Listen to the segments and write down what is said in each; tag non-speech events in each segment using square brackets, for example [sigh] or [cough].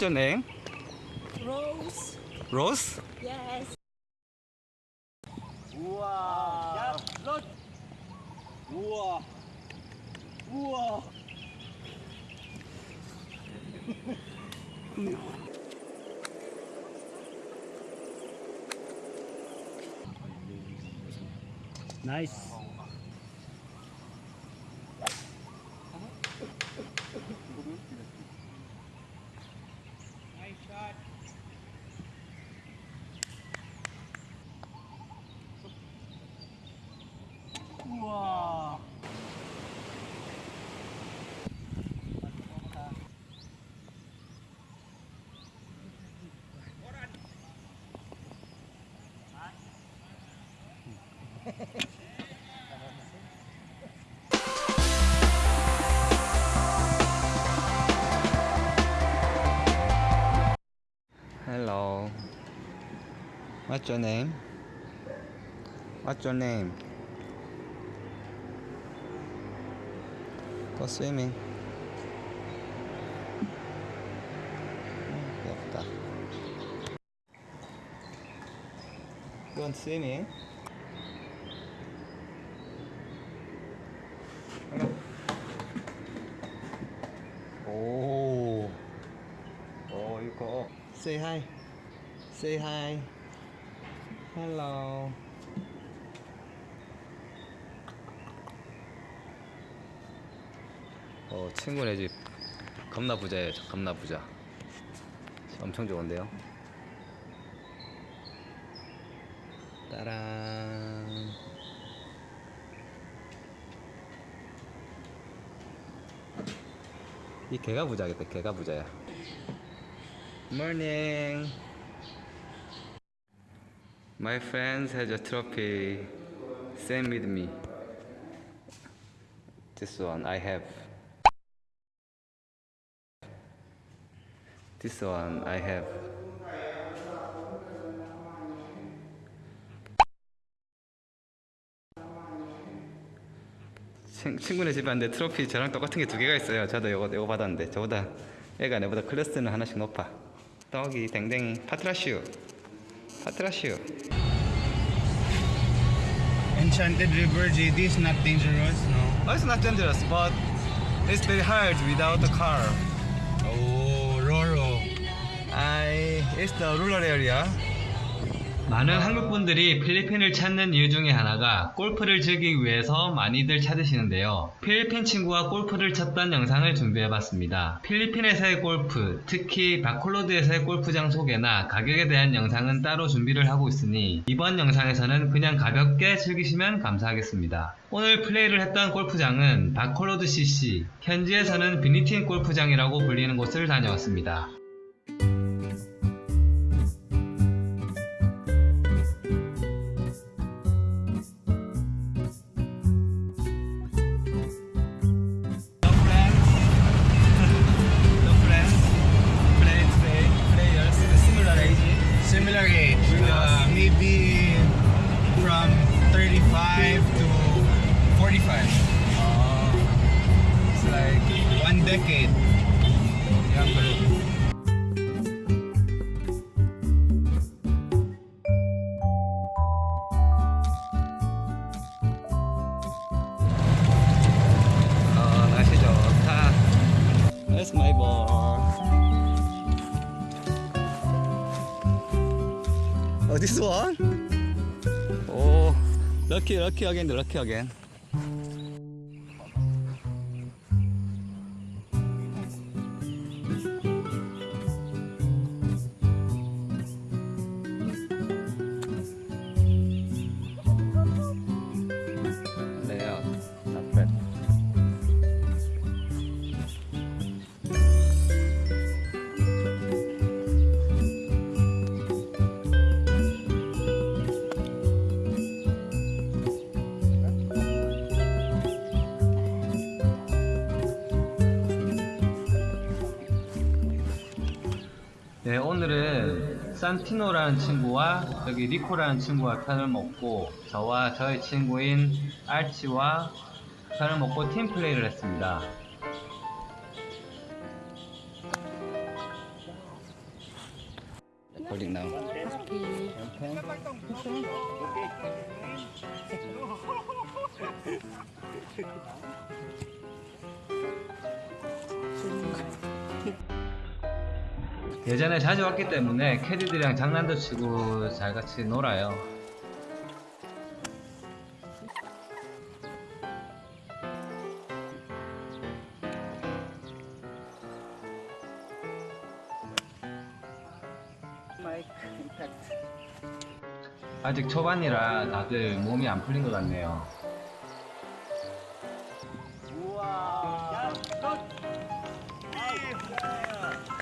What's your name? Rose. Rose? Yes. 우와. 야, 너. 우와. Hello. What's your name? What's your name? Go swimming. Go swimming. Say hi. Say hi. Hello. 어, 친구네 집 겁나 부자예요. 저 겁나 부자. 엄청 좋은데요. 따란. 이 개가 부자겠다. 개가 부자야. Morning. My friends has a trophy. Same with me. This one I have. This one I have. 친, 친구네 집에 왔는데 트로피 저랑 똑같은 게 두 개가 있어요. 저도 이거, 이거 받았는데 저보다 애가 내보다 클래스는 하나씩 높아. 떡이 댕댕이 파트라슈 파트라슈 Enchanted River JD is not dangerous, no? Oh, it's not dangerous, but it's very hard without the car. Oh, Roro. I, it's the rural area. 많은 한국 분들이 필리핀을 찾는 이유 중에 하나가 골프를 즐기기 위해서 많이들 찾으시는데요. 필리핀 친구가 골프를 쳤던 영상을 준비해봤습니다. 필리핀에서의 골프, 특히 바콜로드에서의 골프장 소개나 가격에 대한 영상은 따로 준비를 하고 있으니 이번 영상에서는 그냥 가볍게 즐기시면 감사하겠습니다. 오늘 플레이를 했던 골프장은 바콜로드 CC, 현지에서는 비니틴 골프장이라고 불리는 곳을 다녀왔습니다. 35 to 45. Uh, it's like One decade. young. Lucky again, lucky again. Layout, 네, 오늘은 산티노라는 친구와 여기 리코라는 친구가 편을 먹고 저와 저의 친구인 알치와 편을 먹고 팀 플레이를 했습니다. It now. Okay. [laughs] 예전에 자주 왔기 때문에 캐디들이랑 장난도 치고 잘 같이 놀아요. 아직 초반이라 다들 몸이 안 풀린 것 같네요.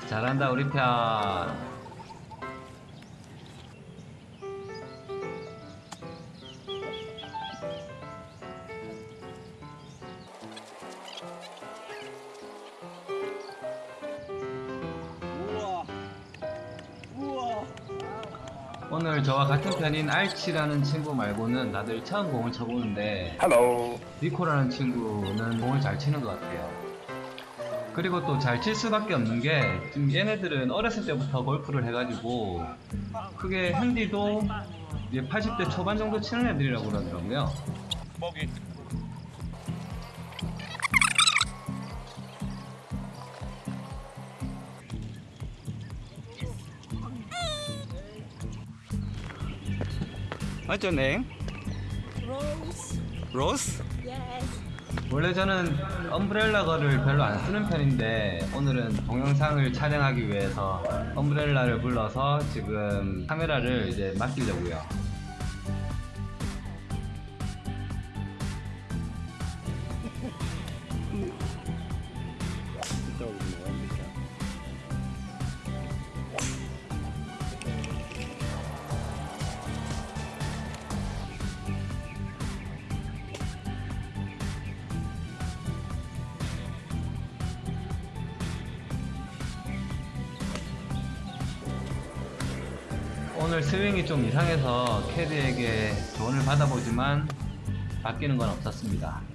잘한다 우리 편. 오늘 저와 같은 편인 알치라는 친구 말고는 다들 처음 공을 쳐보는데 니코라는 친구는 공을 잘 치는 것 같아요. 그리고 또 잘 칠 수밖에 없는 게 지금 얘네들은 어렸을 때부터 골프를 해가지고 그게 핸디도 이제 80대 초반 정도 치는 애들이라고 그러더라고요. What's your name? Rose. Rose? Yes. 원래 저는 엄브렐라 거를 별로 안 쓰는 편인데 오늘은 동영상을 촬영하기 위해서 엄브렐라를 불러서 지금 카메라를 이제 맡기려고요. 오늘 스윙이 좀 이상해서 캐디에게 조언을 받아보지만 바뀌는 건 없었습니다.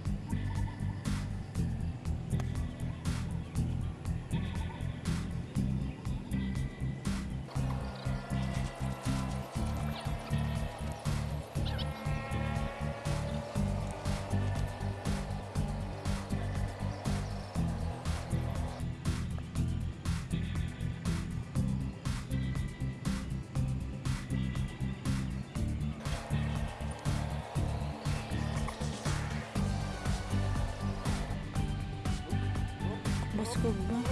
Oh!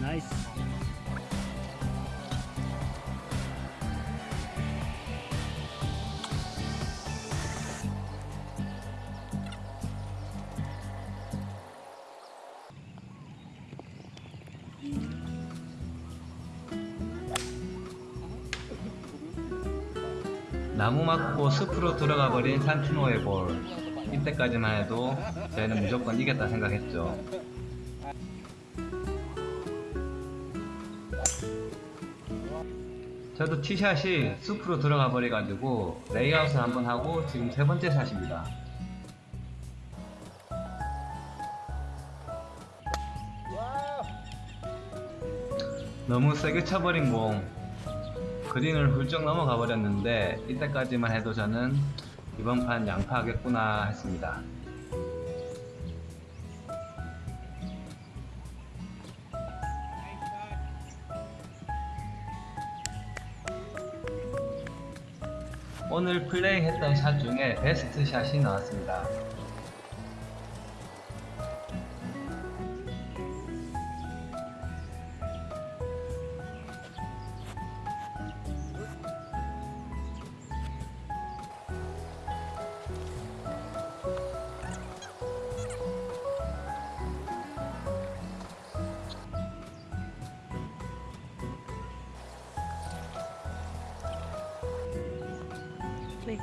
Nice. 맞고 숲으로 들어가 버린 산티노의 볼. 이때까지만 해도 저희는 무조건 이겼다 생각했죠. 저도 티샷이 숲으로 들어가 버려가지고 레이아웃을 한번 하고 지금 세 번째 샷입니다. 너무 세게 쳐버린 공 그린을 훌쩍 넘어가 버렸는데 이때까지만 해도 저는 이번 판 양파하겠구나 했습니다. 오늘 플레이했던 샷 중에 베스트 샷이 나왔습니다. 네.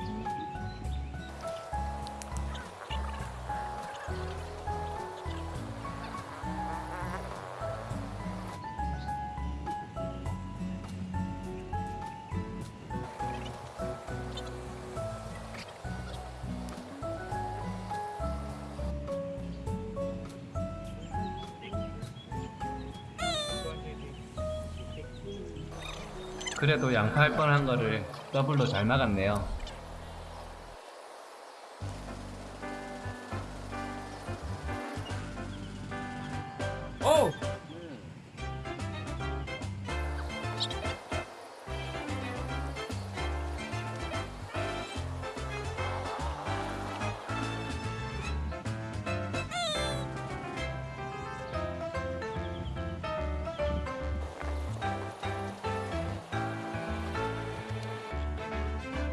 그래도 양파할 뻔한 거를 더블로 잘 막았네요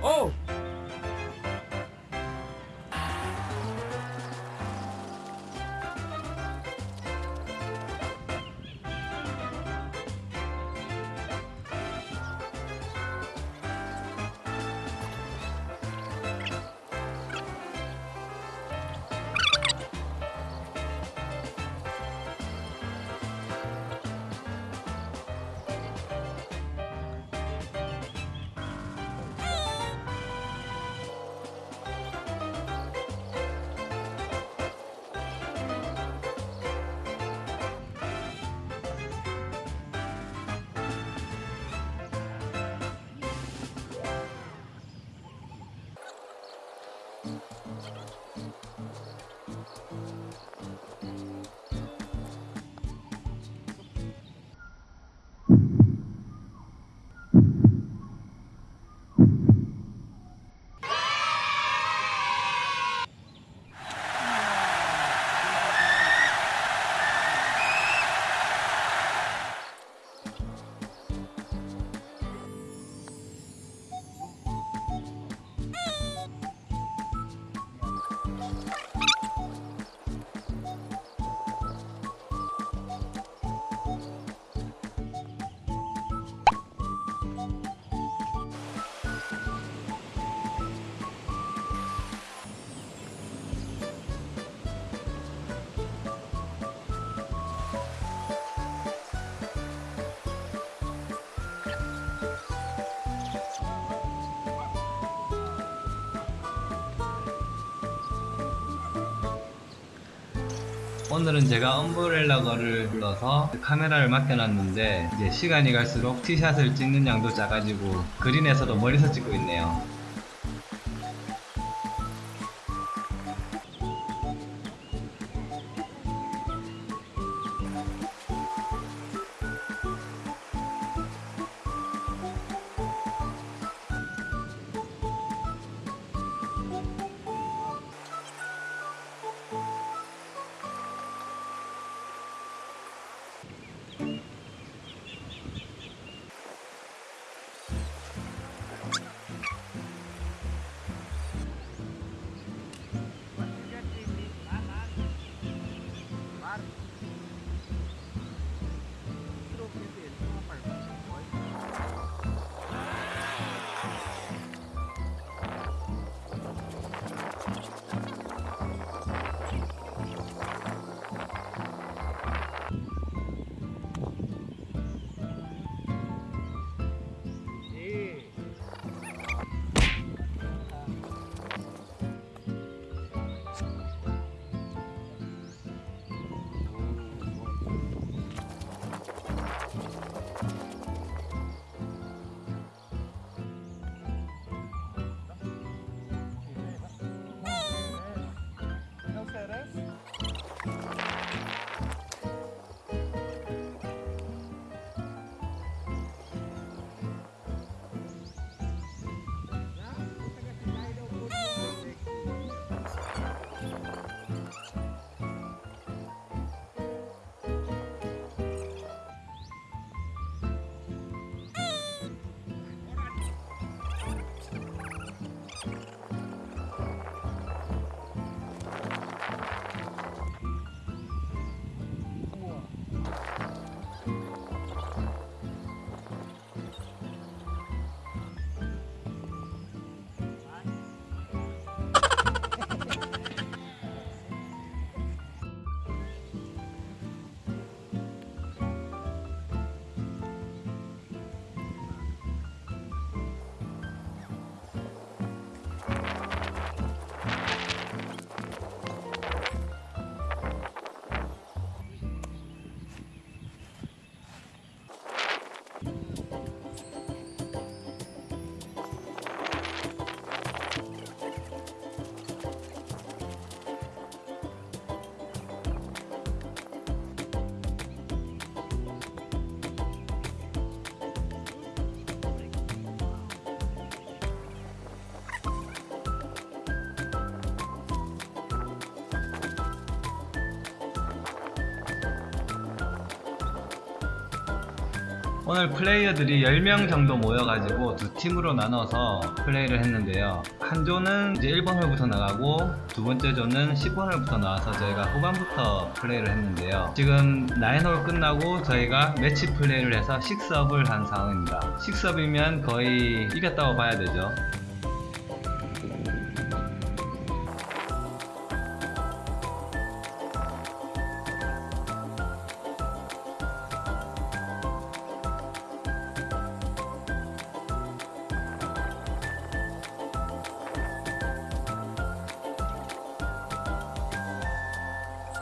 오! 오늘은 제가 엄브렐라 거를 불러서 카메라를 맡겨놨는데 이제 시간이 갈수록 티샷을 찍는 양도 작아지고 그린에서도 멀리서 찍고 있네요. 오늘 플레이어들이 10명 정도 모여가지고 두 팀으로 나눠서 플레이를 했는데요. 한 조는 이제 1번 홀부터 나가고 두 번째 조는 10번 홀부터 나와서 저희가 후반부터 플레이를 했는데요. 지금 9홀 끝나고 저희가 매치 플레이를 해서 6업을 한 상황입니다. 6업이면 거의 이겼다고 봐야 되죠.